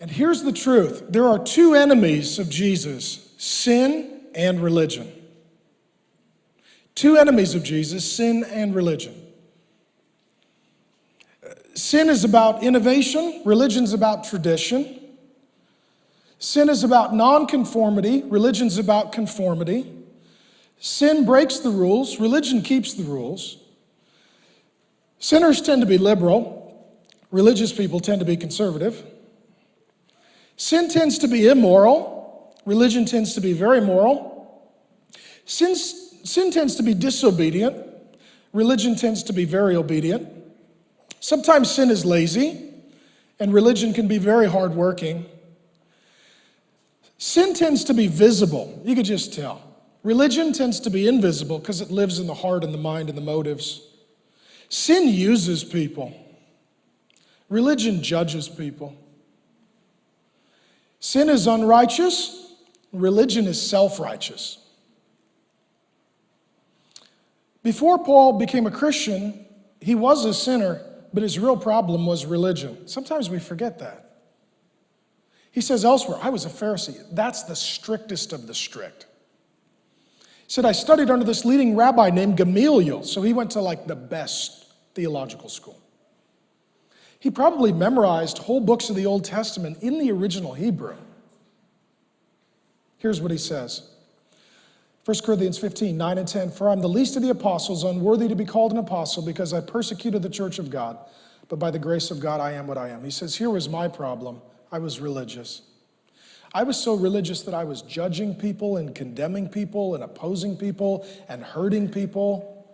And here's the truth there are two enemies of Jesus sin and religion. Two enemies of Jesus sin and religion. Sin is about innovation, religion's about tradition. Sin is about nonconformity, religion's about conformity. Sin breaks the rules, religion keeps the rules. Sinners tend to be liberal, religious people tend to be conservative. Sin tends to be immoral, religion tends to be very moral. Sin, sin tends to be disobedient, religion tends to be very obedient. Sometimes sin is lazy, and religion can be very hardworking. Sin tends to be visible, you could just tell. Religion tends to be invisible because it lives in the heart and the mind and the motives. Sin uses people, religion judges people. Sin is unrighteous, religion is self righteous. Before Paul became a Christian, he was a sinner, but his real problem was religion. Sometimes we forget that. He says elsewhere, I was a Pharisee. That's the strictest of the strict. He said, I studied under this leading rabbi named Gamaliel, so he went to like the best theological school. He probably memorized whole books of the Old Testament in the original Hebrew. Here's what he says 1 Corinthians 15, 9 and 10. For I'm the least of the apostles, unworthy to be called an apostle, because I persecuted the church of God. But by the grace of God, I am what I am. He says, Here was my problem. I was religious. I was so religious that I was judging people and condemning people and opposing people and hurting people.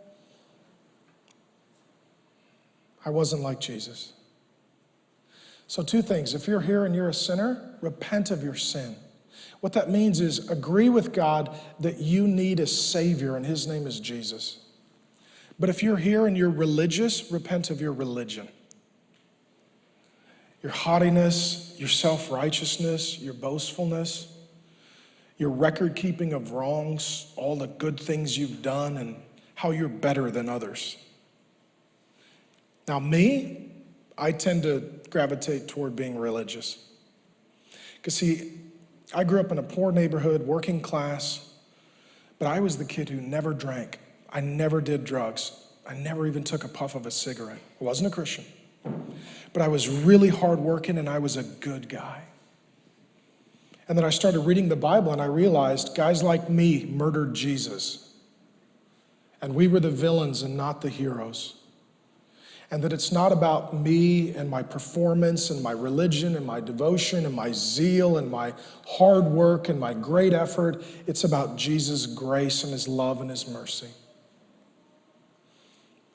I wasn't like Jesus. So, two things. If you're here and you're a sinner, repent of your sin. What that means is agree with God that you need a Savior, and His name is Jesus. But if you're here and you're religious, repent of your religion your haughtiness, your self righteousness, your boastfulness, your record keeping of wrongs, all the good things you've done, and how you're better than others. Now, me, I tend to gravitate toward being religious. Because, see, I grew up in a poor neighborhood, working class, but I was the kid who never drank. I never did drugs. I never even took a puff of a cigarette. I wasn't a Christian. But I was really hardworking and I was a good guy. And then I started reading the Bible and I realized guys like me murdered Jesus. And we were the villains and not the heroes. And that it's not about me and my performance and my religion and my devotion and my zeal and my hard work and my great effort. It's about Jesus' grace and his love and his mercy.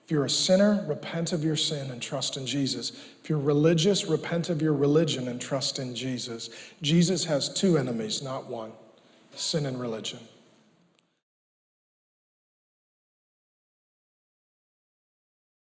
If you're a sinner, repent of your sin and trust in Jesus. If you're religious, repent of your religion and trust in Jesus. Jesus has two enemies, not one sin and religion.